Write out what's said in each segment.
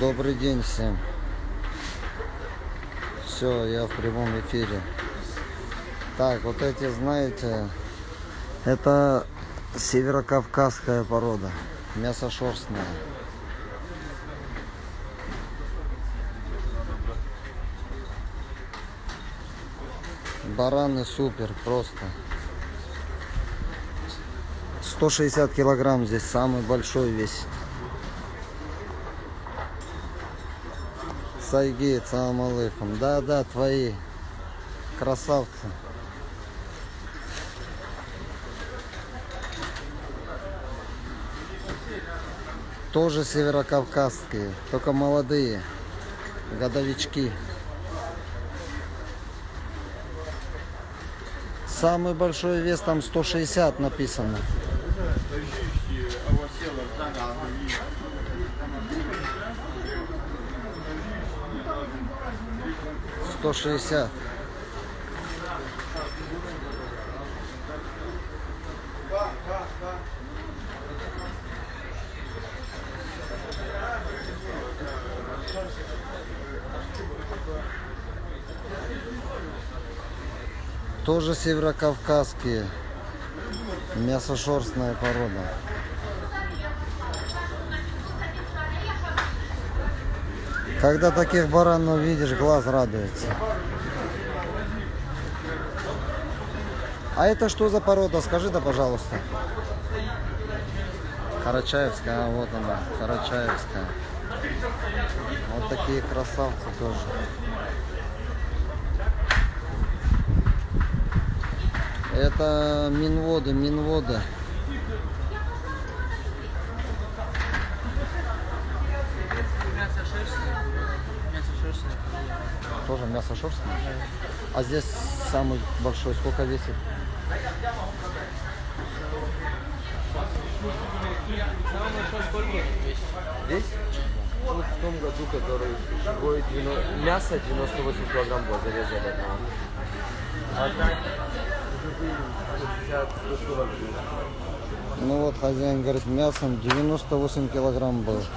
Добрый день всем. Все, я в прямом эфире. Так, вот эти, знаете, это северокавказская порода. Мясо шерстное. Бараны супер, просто. 160 килограмм здесь самый большой весит. Сайги, салам алейкум. Да, да, твои. Красавцы. Тоже северокавказские, только молодые. Годовички. Самый большой вес там 160 написано. Сто шестьдесят. Тоже северокавказские. Мясошерстная порода. Когда таких баранов видишь, глаз радуется. А это что за порода? Скажи да, пожалуйста. Карачаевская, а вот она, Карачаевская. Вот такие красавцы тоже. Это минводы, минводы. Мясо шерстное. А здесь самый большой сколько весит? Сколько? Здесь? Вот в том году, который живой 90... мясо 98 килограмм было зарезали одного. А так, живые 60 140 Ну вот хозяин говорит, мясом 98 килограмм был. Очень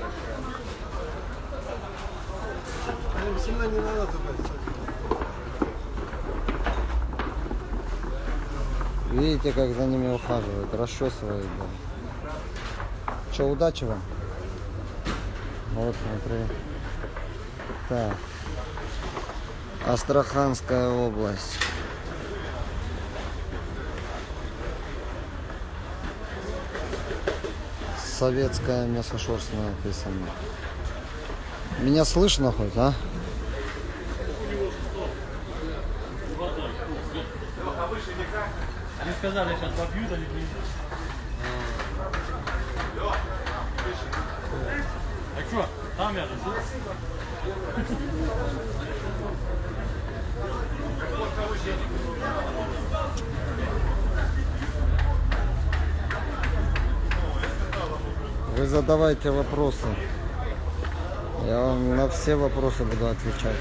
большая. Сильно не надо туда. Видите, как за ними ухаживают, расчесывают. Да. Че, удачи вам? Вот, смотри. Так. Астраханская область. Советская мясошерстная написано. Меня слышно хоть, а? Сказали, сейчас побьют, они не... А что? Там я Вы задавайте вопросы. Я вам на все вопросы буду отвечать.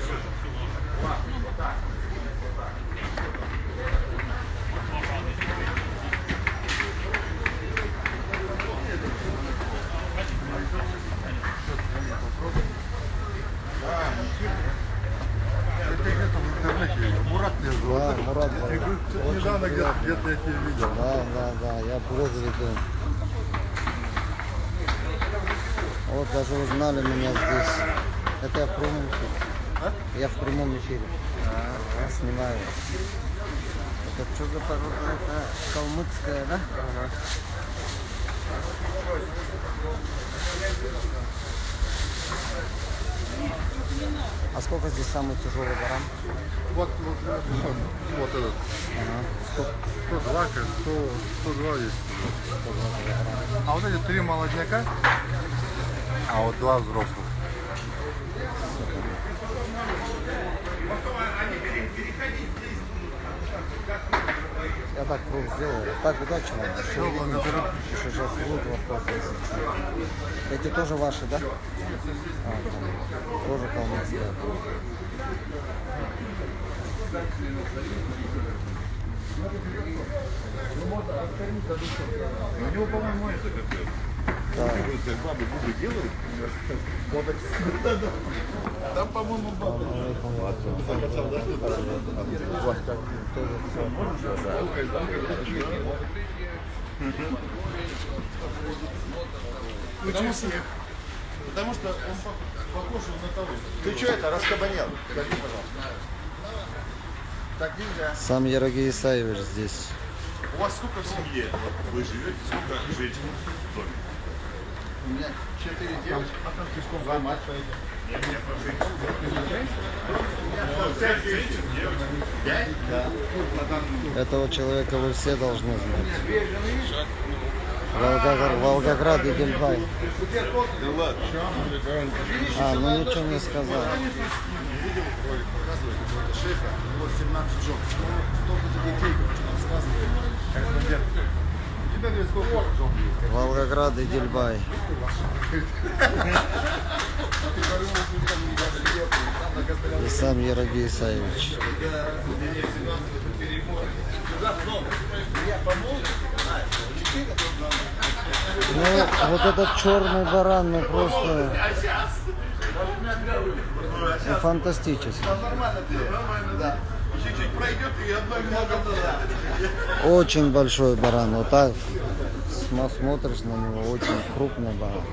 Это где-то в интернете видел. Мурат меня зовут. Да, Мурат зовут. Ты был- ты Очень Недавно где-то приятно. где-то я тебя видел. Да, да, да, я блог веду. Вот даже узнали меня здесь. Это я в прямом эфире. Я в прямом эфире. Я снимаю. Это что за порода? Это калмыцкая, да? А сколько здесь самый тяжелый баран? Вот, вот, вот, этот. Ага. 102, как 100, 102 есть. А вот эти три молодняка, а вот два взрослых. Я так круг сделал. Так, удачи вам. Все, благодарю. Еще сейчас будут вопросы. Эти тоже ваши, да? А, тоже калмыцкая. У него, по-моему, это как Да. Бабы губы делают? Там, по-моему, бабы. Закачал, да? У вас так Потому что, потому что он по- похож на того. Ты что это, раскабанел? Скажи, пожалуйста. Так нельзя. Сам Ярогей Исаевич здесь. У вас сколько в семье? Вы живете, сколько женщин в доме? У меня четыре девочки, два. Пять женщин, девочек. Пять? Этого человека вы все должны знать. Волгоград, Волгоград и ладно. А, ну ничего не сказал. Шефа, него 17 жен. Столько-то детей, что рассказывает. Корреспондент. У тебя говорит, сколько жен есть? Волгоград и Дельбай. И сам Ярогей Исаевич. Ну, вот этот черный баран, ну просто ну, фантастический. Очень большой баран. Вот так см- смотришь на него, очень крупный баран.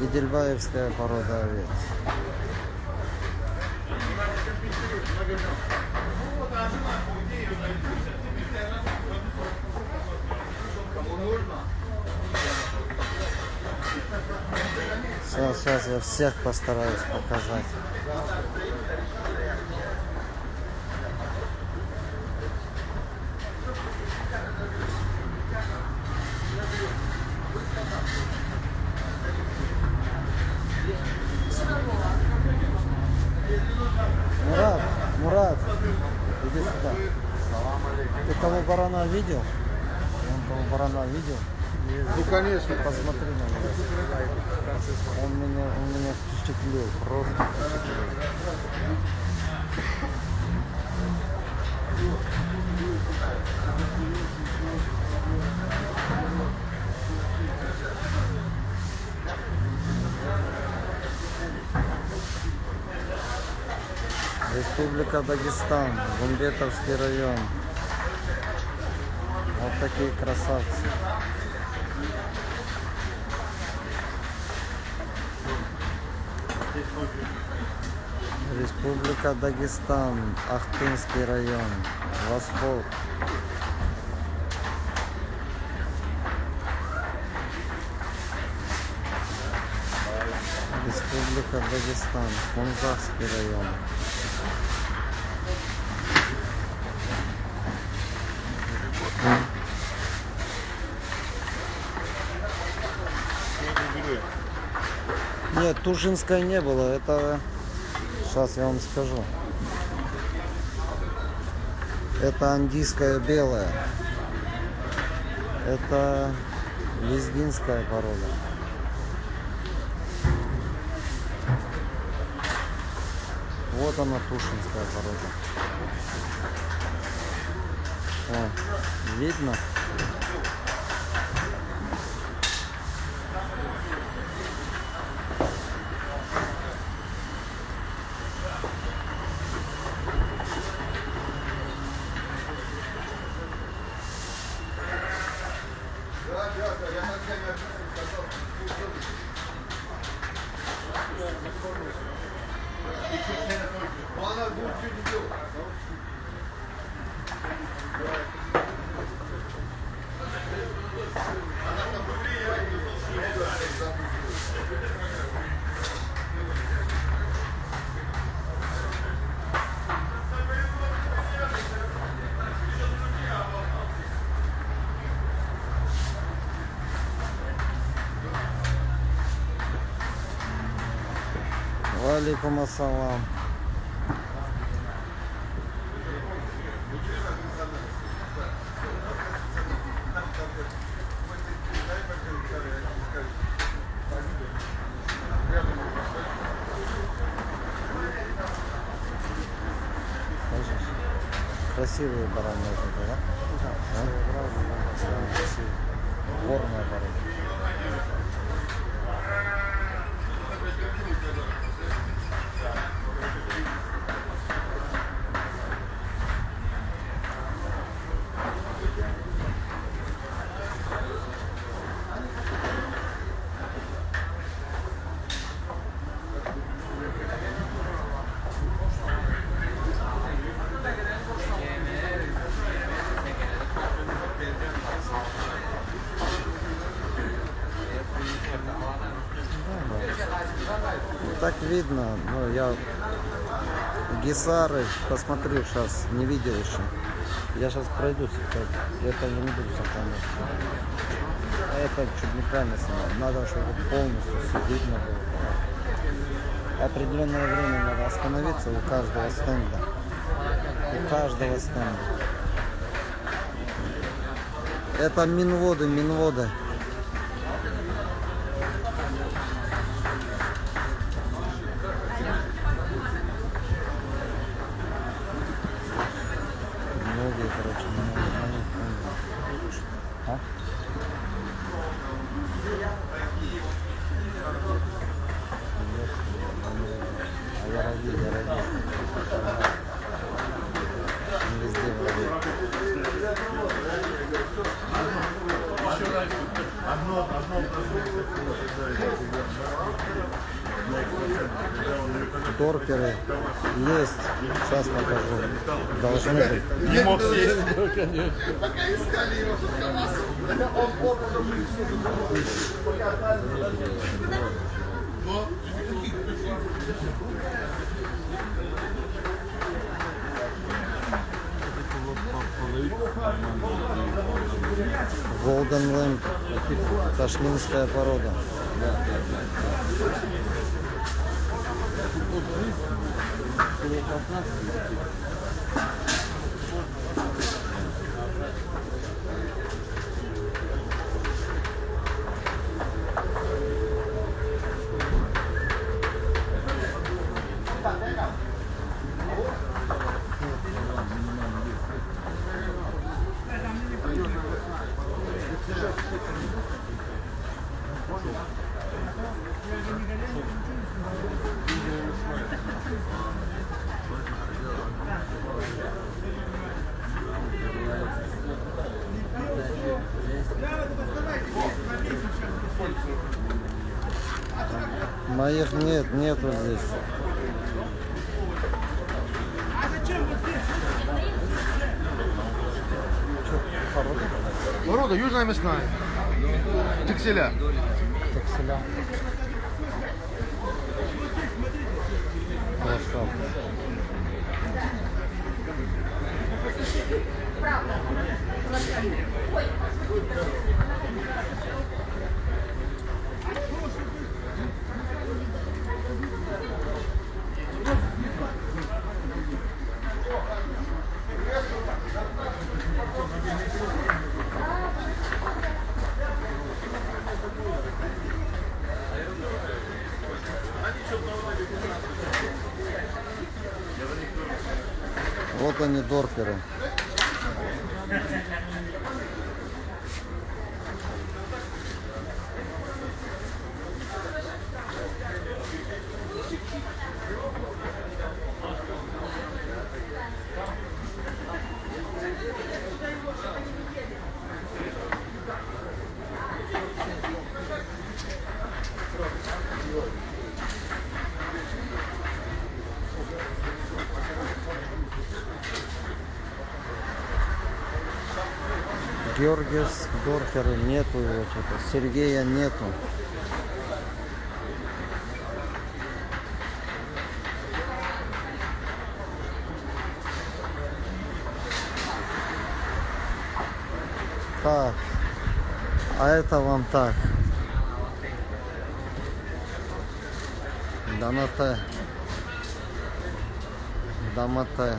И дельбаевская порода овец. Сейчас, сейчас я всех постараюсь показать. Мурат, Мурат, иди сюда. Ты того барана видел? Он того барана видел? Ну, конечно. Посмотри на него. Он меня, он меня впечатлил, просто впечатлил. Республика Дагестан, Гумбетовский район. Вот такие красавцы. Республика Дагестан, Ахтынский район, Восток. Республика Дагестан, Кунзахский район. Нет, Тушинской не было. Это сейчас я вам скажу. Это андийская белая. Это лезгинская порода. Вот она тушинская порода. О, видно? Валикум ассалам. красивые бараны вот это, да? Да. Горная порода. Так видно, но я гисары посмотрю сейчас, не видел еще. Я сейчас пройдусь, это, не буду сохранять. А Это чуть неправильно снимал. Надо, чтобы полностью все видно было. Определенное время надо остановиться у каждого стенда. У каждого стенда. Это минводы, минводы. Многие, короче, много, много, много. А? А я родил, я родил. Не везде вроде. Торперы есть. Сейчас покажу. Должны быть. Не мог сесть. Golden Lamp. Ташлинская порода. Моих нет, нету здесь. Порода южная мясная. Текселя. Такселя. Красавцы. Вот Георгиевс Дорфера нету его что-то. Сергея нету. Так. А это вам так. Донате. Дамате.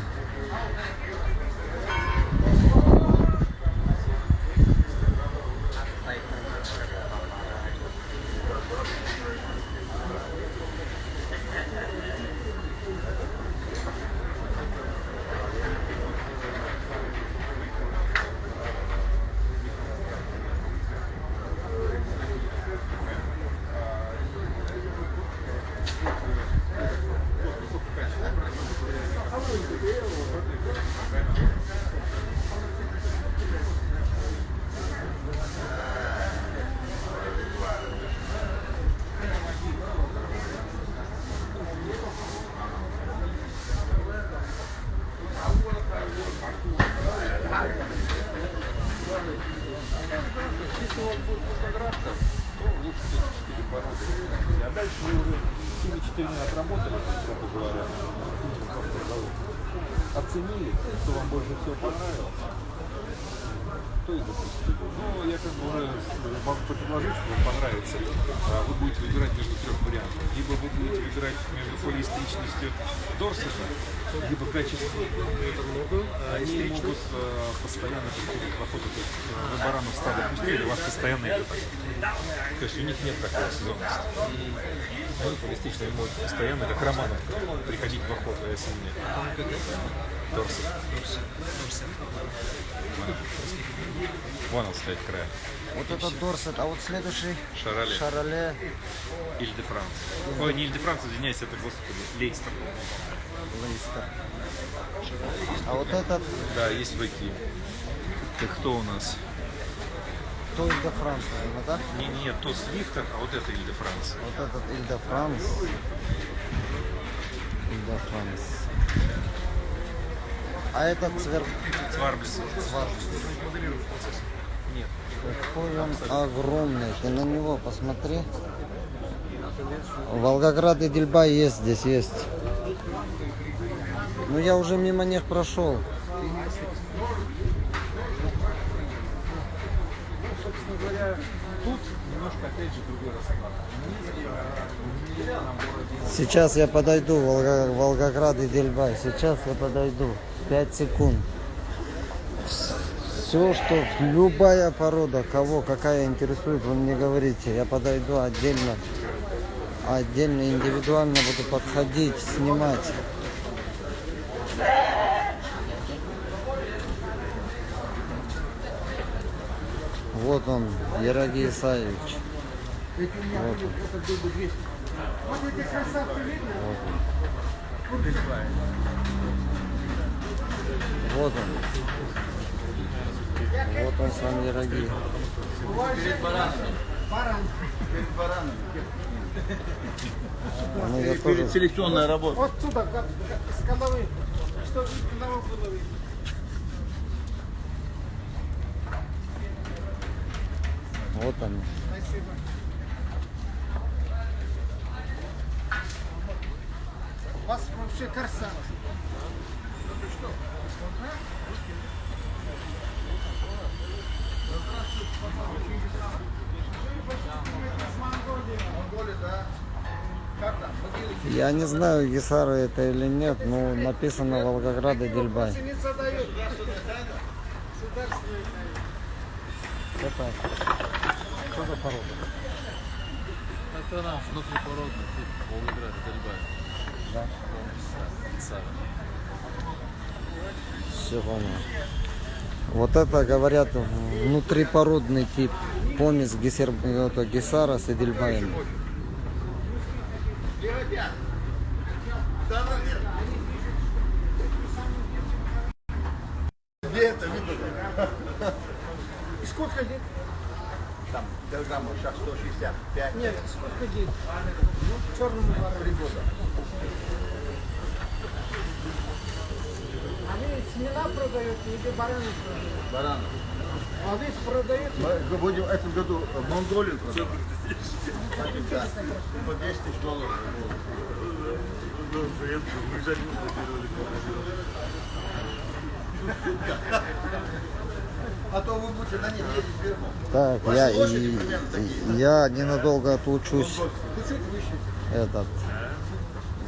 Если у вас будет фотографка, то лучше все-таки 4 породы. А дальше вы уже семи четырьмя отработали, грубо говоря, оценили, что вам больше всего понравилось, то и запустили. Но я как бы уже с- могу предложить, что вам понравится. А Вы будете выбирать между трех вариантов. Либо вы будете выбирать между полиэстричностью Дорсета, либо качеством. Они могут э, постоянно приходить в охоту. То есть э, вы баранов стадо пустили, у вас постоянно идет. То есть у них нет такой сезонности. Они полистичные могут постоянно, как романов, приходить в охоту, а если нет. Дорсет. Вон он стоит края. Вот этот Дорсет, а вот следующий Шароле. Шароле Иль де Франс. Ой, не Иль де Франс, извиняюсь, это, господи, Лейстер. Лейстер. А вот этот Да, есть быки. Ты кто у нас? Той де Франс, наверное, да? Не, не, то Свифтер, а вот это Иль де Франс. Вот этот Иль де Франс. Иль де Франс. А этот цвер... Цварблис. Нет. Какой он огромный. Ты на него посмотри. Волгоград и Дельбай есть здесь, есть. Ну я уже мимо них прошел. Собственно говоря, тут немножко, опять же, другой расклад. Сейчас я подойду, Волгоград и Дельбай. Сейчас я подойду. 5 секунд. Все, что любая порода, кого какая интересует, вы мне говорите. Я подойду отдельно, отдельно, индивидуально буду подходить, снимать. Вот он, Ероги Исаевич. Вот он. Вот он. Вот он сам Ероги. Ну, я тоже... Селекционная работа. Вот сюда, как, как, с головы. Что на головы. Вот они. Спасибо. У вас вообще красава. Я не знаю, Гисара это или нет, но написано Волгоград и Дельбай. Это что за порода? Это наш внутрипородный тип Волгоград, Дельбай. Да. Все понял. Вот это, говорят, внутрипородный тип. Помесь гисер... это, Гисара с Эдельбаем. Где это видно? И сколько лет? Там килограммов сейчас 165. Нет, сколько лет? Ну, черному Три года. Они семена продают или бараны продают? Баранов. А вы продаете? Мы будем в этом году в Монголию продавать. Да. По 10 тысяч долларов. А то вы будете на них ездить верхом. Так, Ваши я, лошади и- примерно такие, и- я ненадолго отлучусь выше. этот,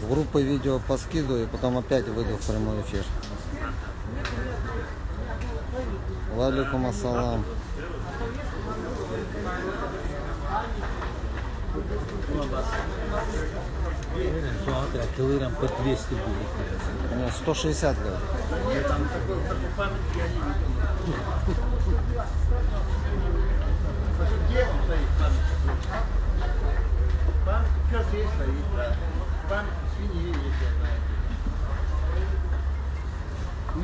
в группы видео поскидываю, и потом опять выйду в прямой эфир. Валикум ассалам. Килограмм по 200 будет. Ну, 160 говорит. Где он стоит? Память сейчас есть стоит, да. Память свиньи есть, я знаю.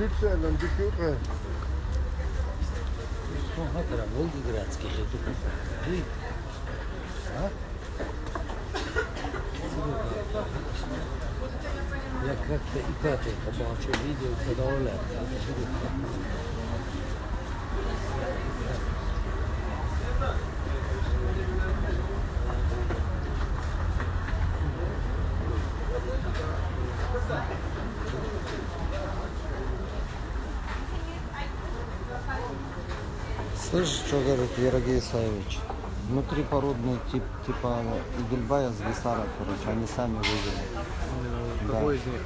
Дикюка. Ну, это Волгоградский тут. Вы? А? Я как-то и пятый побачив видео, когда Оля. Ерогей Исаевич? Внутрипородный тип, типа Игельбая с Гисара, короче, они сами вывели. Какой из них?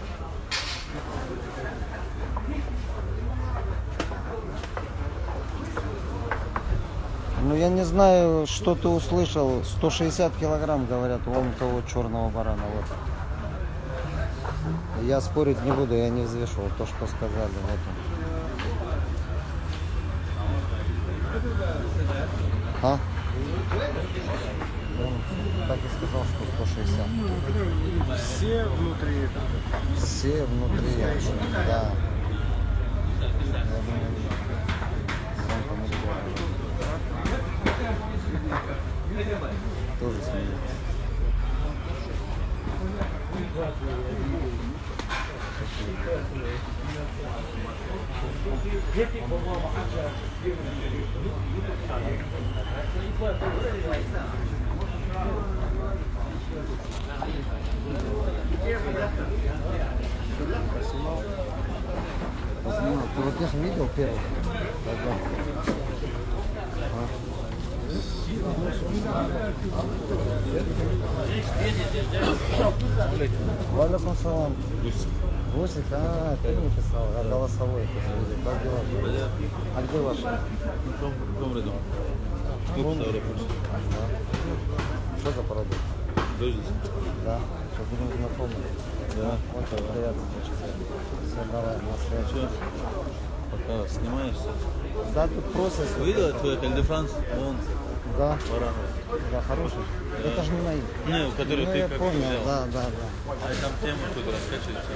Ну я не знаю, что ты услышал. 160 килограмм, говорят, вон того черного барана. Вот. Я спорить не буду, я не взвешивал то, что сказали. Вот он. А? Он так и сказал, что 160. Все внутри. Все внутри. Да. Я думаю, сам помидор. Поснимал. Ты вот их видел первый? Тогда. Валикум салам. Гусик, а, ты не писал, а голосовой видел. Как дела? А где ваш? Ряду? Вон. Да. Что за порода? Дождись. Да. Сейчас будем знакомы. Да. Очень приятно. Все, давай, на связь. Че? Пока снимаешься. Да, тут просто. Видела твой Эль де Франс? Вон, Да, Баранов. да, хороший. Это же не мои. Не, который ну, ты я как понял, взял. да, да, да. А там тему кто-то раскачивается.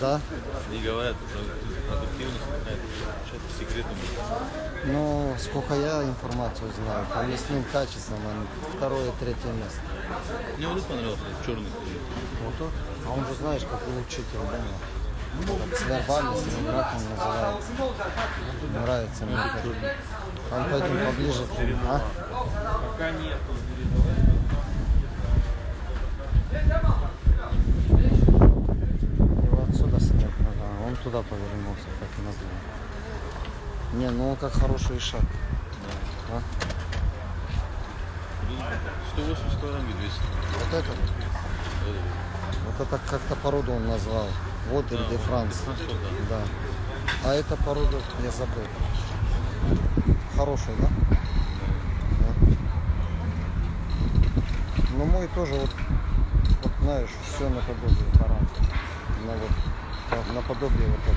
Да. и говорят, что продуктивность какая-то. Ну, сколько я информацию знаю, по мясным качествам он второе, третье место. Мне вот понравился, черный. Вот тут. А он же знаешь, какой учитель, да? Свербалис, или как он называется. Нравится мне как. Там пойдем поближе. А? Пока нет. Его отсюда снять надо, а он туда повернулся, как назло. Не, ну он как хороший шаг. А? 180 килограмм и 200. Вот этот, вот это как-то породу он назвал. Вот Эль де Франс. Да. А эта порода, я забыл. Хороший, да? Да. Ну мой тоже вот, вот знаешь, все наподобие баран. На вот, наподобие вот это.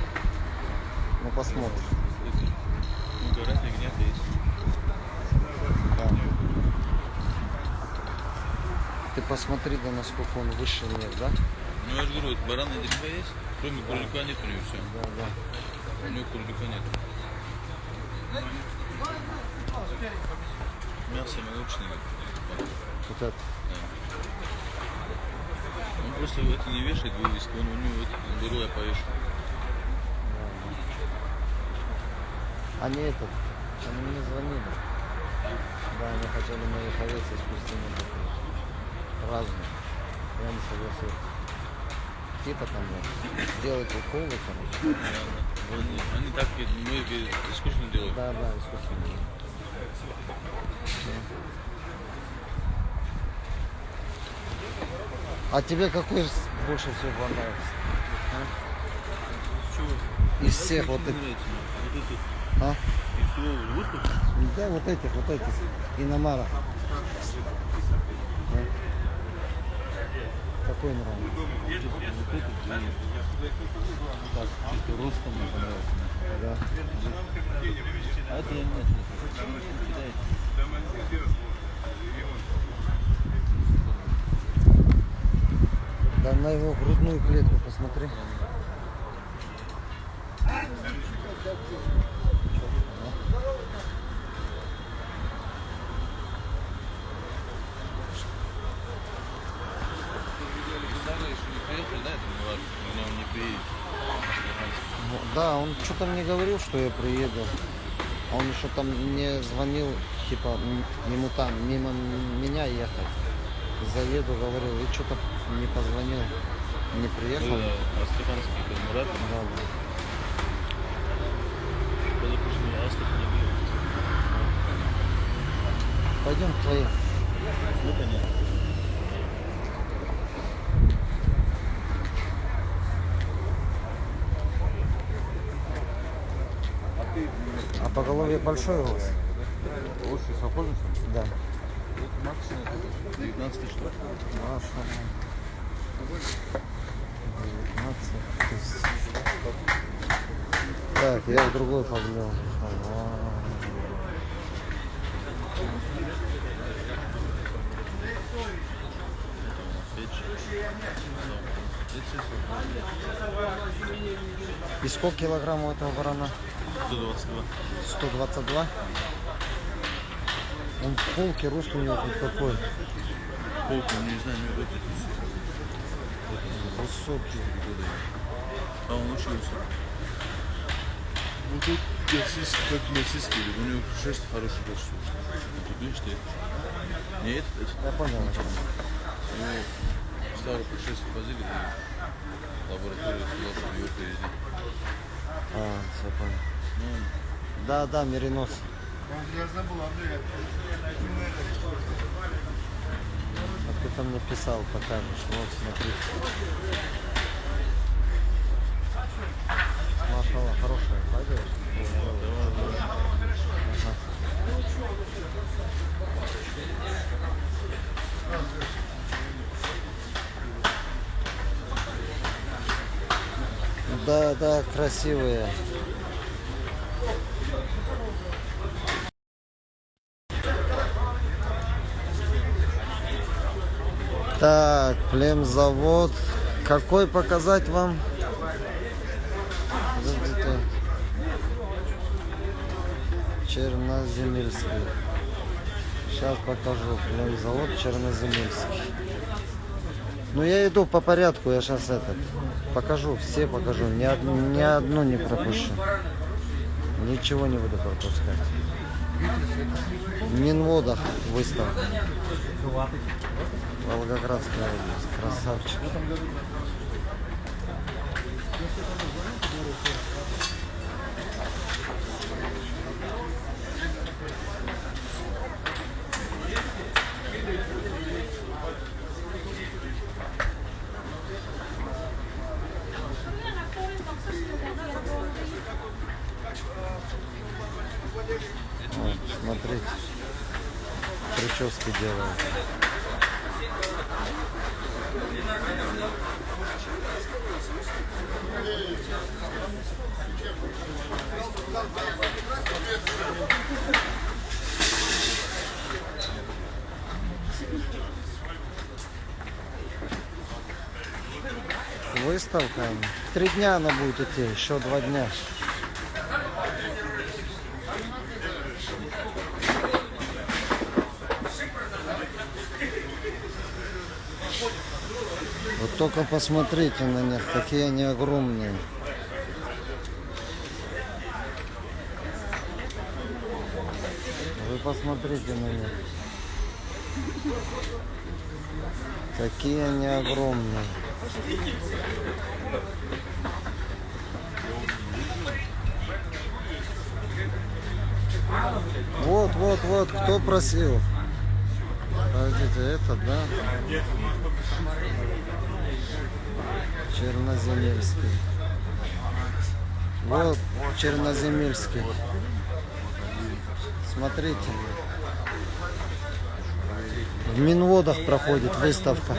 Ну. Ну, говорят, есть. Да. Ты посмотри, да насколько он выше нет, да? Ну, я же говорю, вот баран и дерьмо есть. Кроме курлика нет у него все. Да, да. У него курлика нет. Мясо молочное. Вот это. Он просто это не вешает вывеску, он у него вот, беру я повешу. Они этот, они мне звонили. Да, они хотели мои повесы искусственные такие. Разные. Я не согласился. Типа там вот, сделать уколы, короче. Они, они так мы искусственно делаем. Да, да, искусственные. А тебе какой больше всего понравился? Чего? Из всех вот этих. нравится, Вот эти. А? Из всего выставки. Да, вот этих, вот этих. Иномара. Да. Какой нравится? Так, чисто ростом мне понравился. Да. А это я нет. нет. Да на его грудную клетку посмотри. Да, он что-то мне говорил, что я приеду. А он еще там мне звонил, типа, ему там, мимо меня ехать. Заеду, говорил, и что-то не позвонил, не приехал. Был астраханский Мурат, Да, да. был. Пойдем к твоим. Ну, понятно. А поголовье большое у вас? Лучше ли? Да. 19 тысяч штук. Маша. 19 тысяч. Так, я в другой поглядел. И сколько килограмм у этого барана? 122. 122. Он в полке, рост у него хоть какой. Полку, не знаю, не выйдет. Высокий. А он учился. Ну тут мясист, как мясист у него шерсть хороший большой. Тут видишь ты? Нет, это Я понял. его старую путешествие возили в лабораторию, сказал, что его привезли. А, все понял. Ну, Да, да, меринос. Я забыл, Андрей. А ты там написал, покажешь. Вот, смотри. Машала, хорошая, пойдешь? Да, да, красивые. Так, племзавод. Какой показать вам? Черноземельский. Сейчас покажу. Племзавод Черноземельский. Ну я иду по порядку, я сейчас этот покажу, все покажу, ни, од- ни одну не пропущу. Ничего не буду пропускать. Минводах выставка. Волгоградская область. Красавчик. Смотрите. Прически делают. Выставка. Три дня она будет идти, еще два дня. Вот только посмотрите на них, какие они огромные. Вы посмотрите на них. Какие они огромные. Вот, вот, вот, кто просил? Подождите, это, да? Черноземельский. Вот Черноземельский. Смотрите. В Минводах проходит выставка.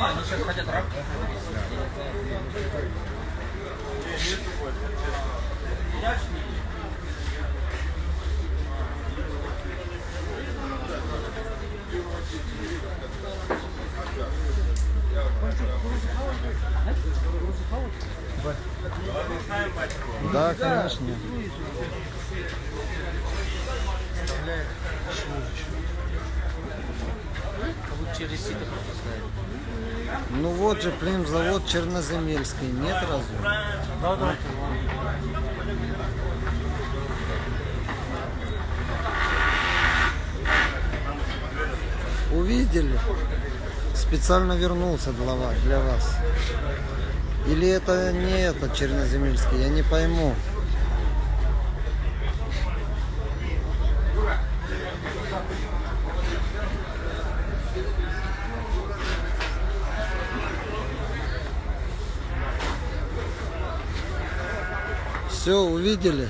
Да, конечно. Через сито пропускает. Ну вот же, блин, завод Черноземельский. Нет разве? Да, да. Увидели? Специально вернулся для вас. Для вас. Или это не этот Черноземельский, я не пойму. Все, увидели?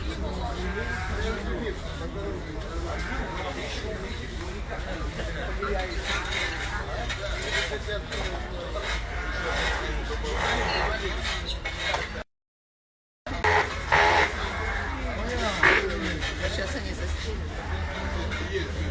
Сейчас они застигнут.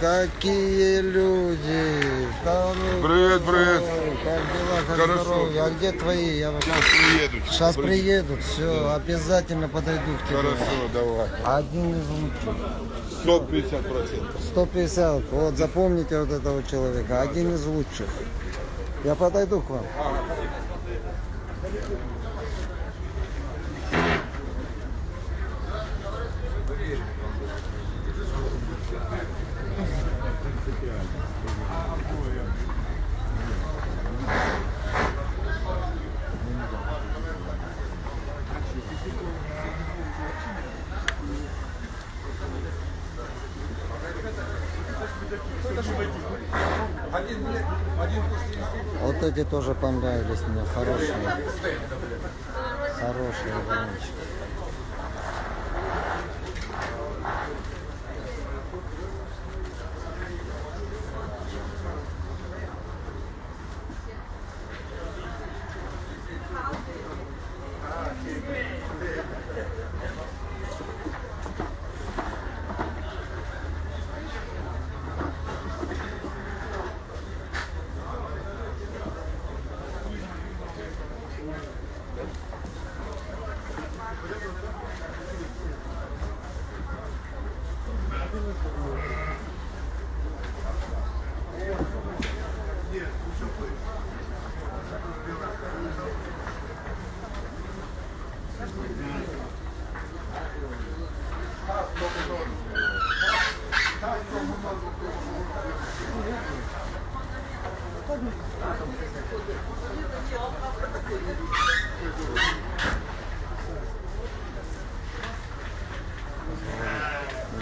какие люди! Хорошие. Привет, привет. Как дела, как Хорошо. здоровье? А где твои? Я вот... приедут. Сейчас приедут, все, обязательно подойду к тебе. Хорошо, давай. Один из лучших. 150 процентов. 150, вот запомните вот этого человека, один из лучших. Я подойду к вам. Вот эти тоже понравились мне, хорошие. Хорошие вагончики.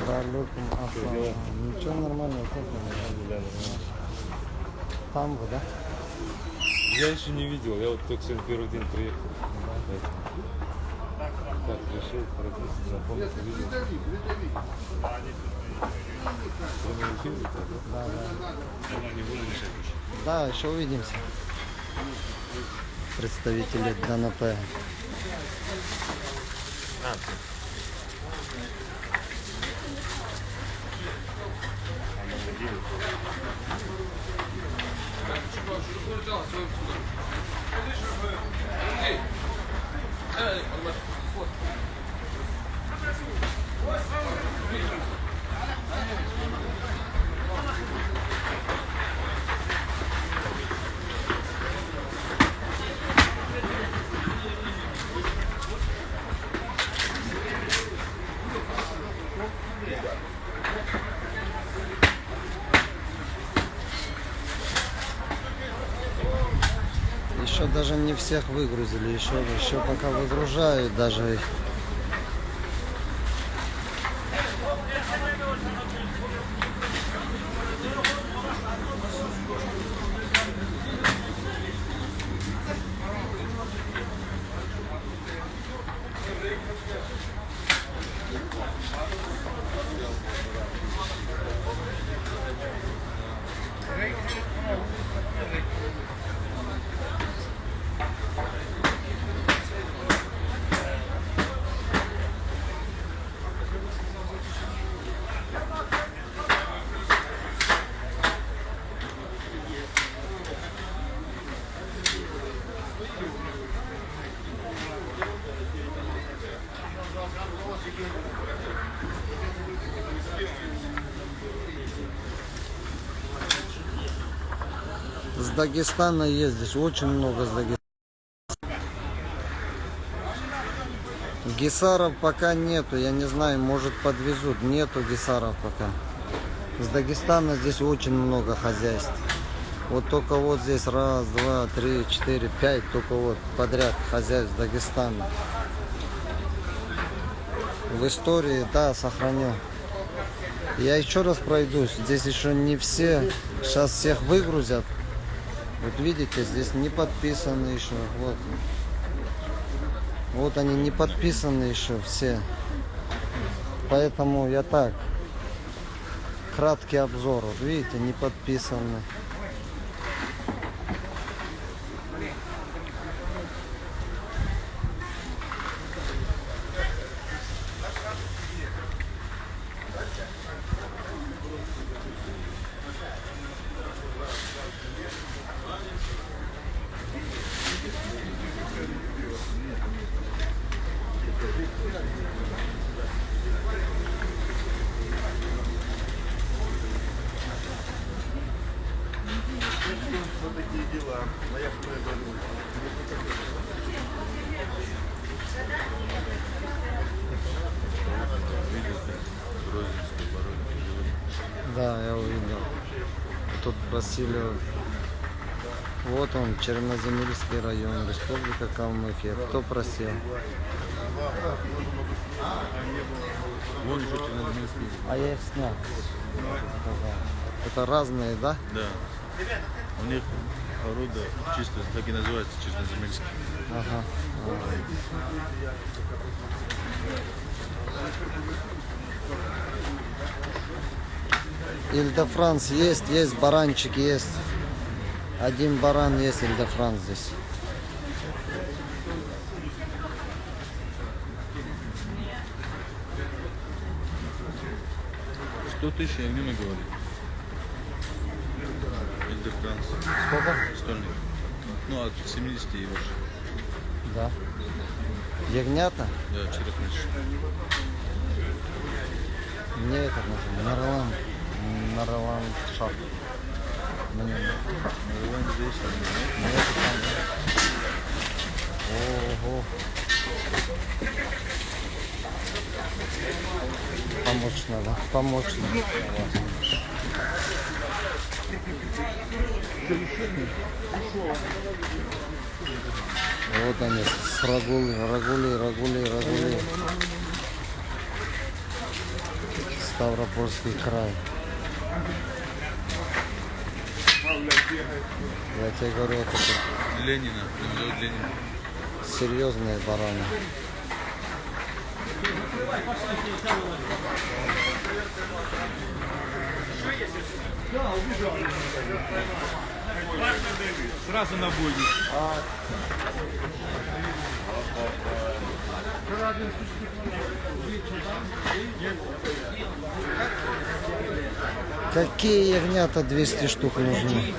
Далеким Асланом. Ничего нормально, как Там вы, да? Я еще не видел, я вот только сегодня первый день приехал. Поэтому Так, решил пройти. Прямой эфир, да? Да, да. Да, еще увидимся. Представители ДНП. Еще даже не всех выгрузили, еще, еще пока выгружают даже их. С Дагестана ездишь, очень много с Дагестана. Гисаров пока нету, я не знаю, может подвезут. Нету гисаров пока. С Дагестана здесь очень много хозяйств. Вот только вот здесь раз, два, три, четыре, пять, только вот подряд хозяйств Дагестана. В истории, да, сохраню. Я еще раз пройдусь. Здесь еще не все. Сейчас всех выгрузят. Вот видите, здесь не подписаны еще. Вот. Вот они не подписаны еще все. Поэтому я так. Краткий обзор. Вот видите, не подписаны. Вот такие дела. А я что это думаю? Да, я увидел. Тут Васильев. Вот он, Черноземельский район, Республика Калмыкия. Кто просил? А я их снял. Это разные, да? Да. У них орудие чисто, так и называется, черноземельский. Ага. Ильдефранс есть, есть, баранчик есть. Один баран есть, Ильдефранс здесь. Сто тысяч я не говорю. Эльде Франс. Сколько? Стольник. Ну, от 70 и выше. Да. Ягнята? Да, 4 тысяч. Мне это нужно. Нарлан. Нарлан шаг. Вон здесь. Ого. Помочь надо. Помочь надо. Вот они, с рагули, рагули, рагули, рагули. Ставропольский край. Я тебе говорю, это тут Ленина. Называют Ленина. серьезные бараны. Сразу на бойню. Какие ягнята 200 штук нужны?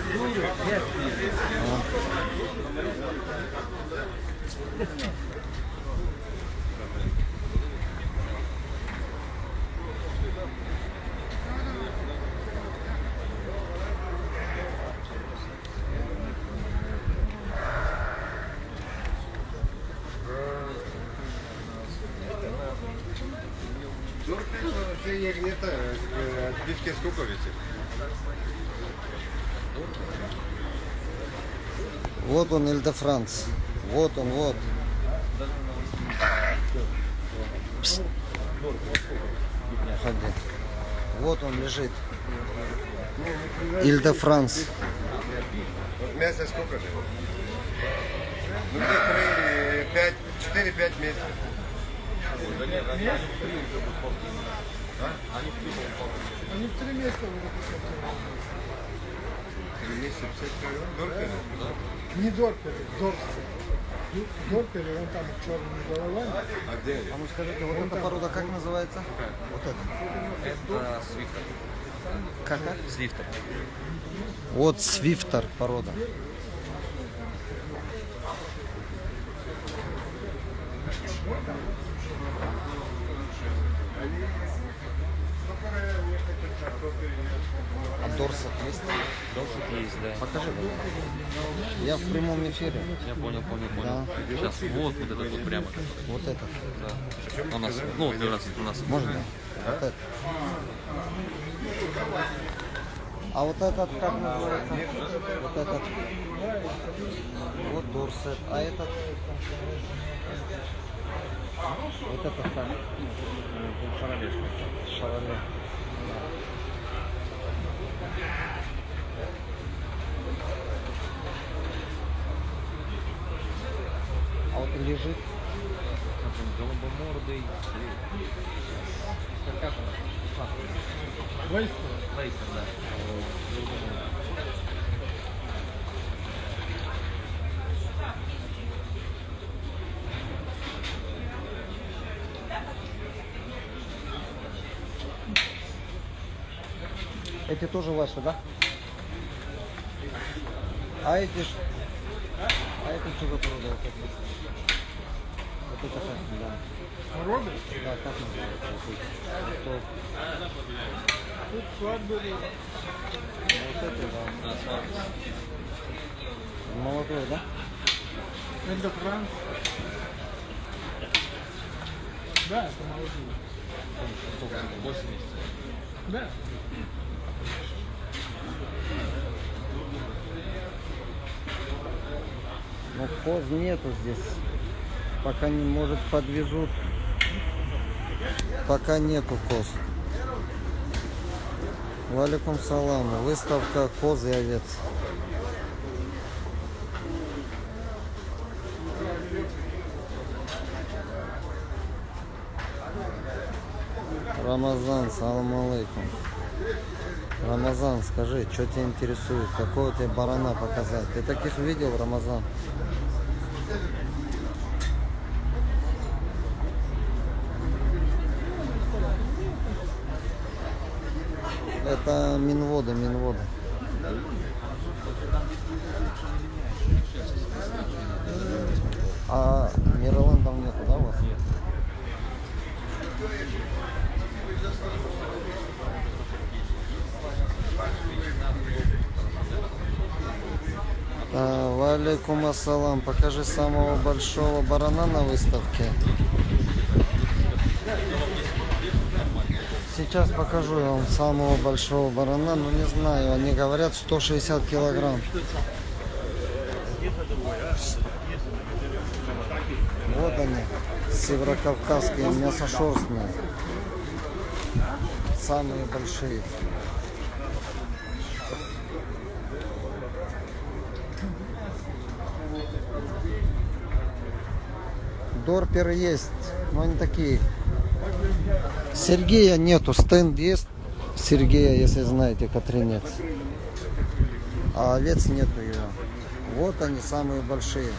Вообще я не это, отбивки сколько весит? Вот он, Эльдефранц. Вот он, вот. Пс. Уходи. Вот он лежит. Ильдефранц. Мясо сколько же? Ну, где-то 4-5 месяцев. Они в три месяца уже Три месяца 50 килограмм? Дорого? Не дорпели, дорсы. Дорпели, вон там черными головами. А где? А ну скажите, вот эта порода как называется? Вот это. Это свифтер. Как? как? Свифтер. Вот свифтер порода. А дорсов есть? Должен есть, да. Покажи, пожалуйста. Я в прямом эфире. Я понял, понял, понял. Сейчас вот, вот этот вот прямо. Вот этот. Да. У нас, ну, вот у нас, у нас. Можно? Вот этот. А вот этот как называется? Вот этот. Вот Дорсет. А этот? Вот это как? Шароле. Шароле. А вот лежит. Голубомордый. Как он? Лейстер. Лейстер, да. Эти тоже ваши, да? А эти ж... А это что за порода? Вот это? Как, да. Робби? Да, как называется? Тут свадьбы. Вот это, да. Молодой, да? Это Франц. Да, это молодые. 80. Да. Но коз нету здесь. Пока не может подвезут. Пока нету коз. Валикум салам. Выставка коз и овец. Рамазан, салам алейкум. Рамазан, скажи, что тебя интересует? Какого тебе барана показать? Ты таких видел, Рамазан? Это Минвода, Минвода. А Мироландов нету, да, у вас? Нет. А, Валикум ассалам. Покажи самого большого барана на выставке. Сейчас покажу вам самого большого барана, но не знаю, они говорят 160 килограмм. Вот они, северокавказские мясошерстные. Самые большие. Дорперы есть, но они такие. Сергея нету, стенд есть. Сергея, если знаете, Катринец. А овец нету ее. Вот они самые большие.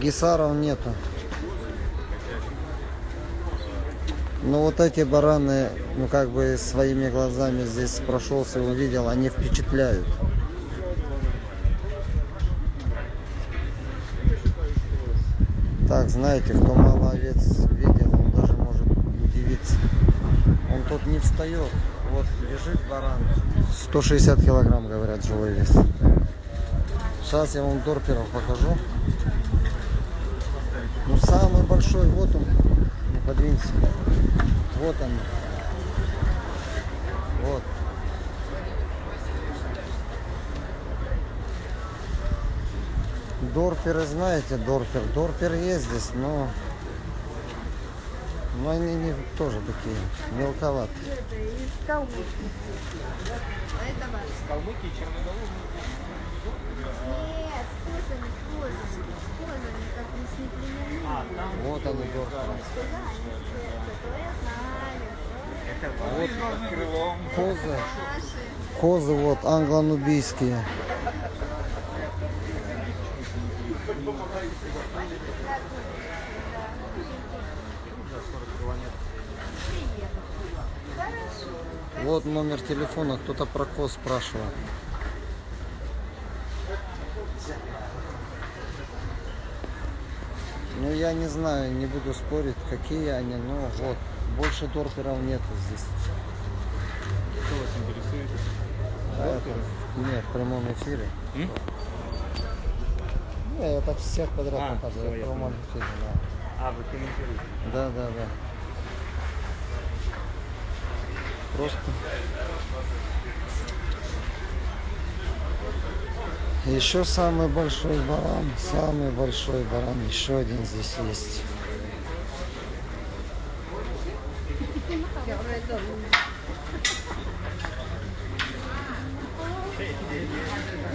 Гисаров нету. Но вот эти бараны, ну как бы своими глазами здесь прошелся увидел, они впечатляют. Так, знаете, кто мало овец видел, он даже может удивиться. Он тут не встает. Вот лежит баран. 160 килограмм, говорят, живой вес. Сейчас я вам торперов покажу. Ну, самый большой, вот он. Ну, подвинься. Вот он. Вот. Дорперы знаете, Дорпер. Дорпер есть здесь, но... Но они не тоже такие мелковатые. Мы с неплеменными. Вот они, Дорперы. Куда они это? То я знаю. Вот козы. Козы вот англо-нубийские. Вот номер телефона, кто-то про коз спрашивал. Ну я не знаю, не буду спорить, какие они, но вот. Больше торперов нету здесь. Что вас интересует? А нет, в прямом эфире. Не, я так всех подряд А, показываю. всё, я в прямом эфире, да. А, вы комментируете. Да, да, да. Просто. Еще самый большой баран, самый большой баран, еще один здесь есть.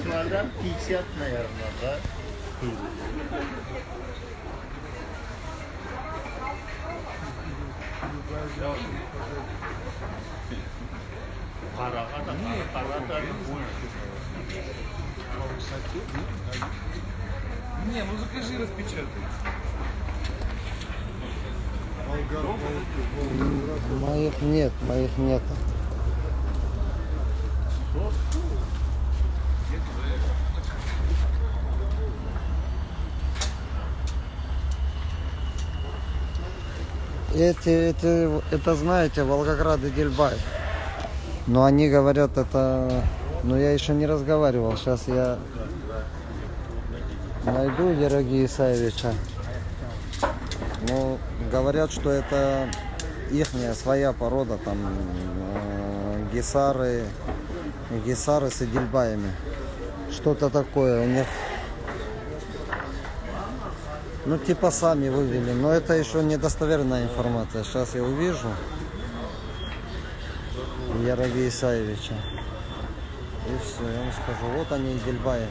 Килограмм 50, наверное, да? Параға да, параға да Не, ну закажи, распечатай. Моих нет, моих нет. Эти, эти, это знаете, Волгоград и Дельбай. Но они говорят, это... Но я еще не разговаривал. Сейчас я найду Ероги Исаевича. Ну, говорят, что это ихняя своя порода, там э, гисары, гисары с идельбаями. Что-то такое у них. Ну, типа сами вывели, но это еще недостоверная информация. Сейчас я увижу Яроги Исаевича. И все, я вам скажу. Вот они, идельбаи.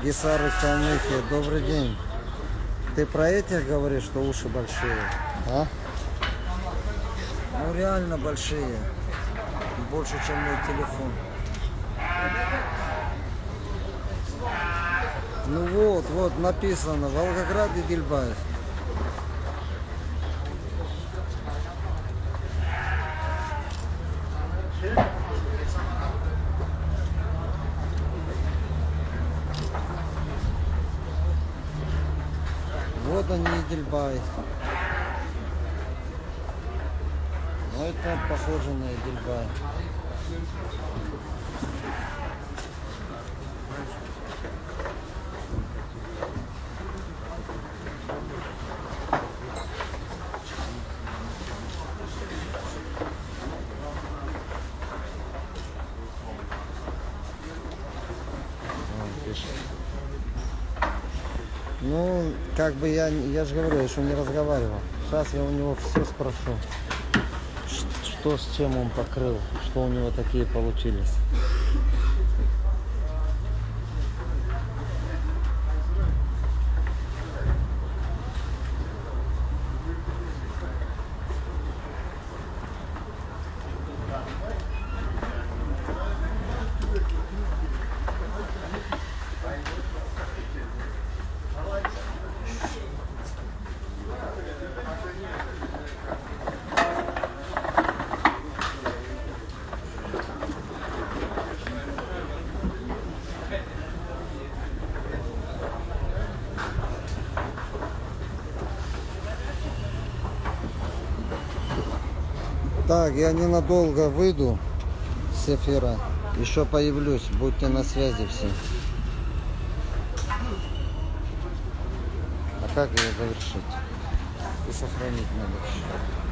Гисары Калмыкия, добрый день. Ты про этих говоришь, что уши большие? А? Ну реально большие. Больше, чем мой телефон. Ну вот, вот написано Волгоград и Дельбаев. Вот Дельбай. Ну это похоже на Эдельбай. Он пишет. Ну, как бы я, я же говорю, я еще не разговаривал. Сейчас я у него все спрошу. Что с чем он покрыл, что у него такие получились. Так, я ненадолго выйду с эфира. Еще появлюсь. Будьте на связи все. А как ее завершить? И сохранить надо.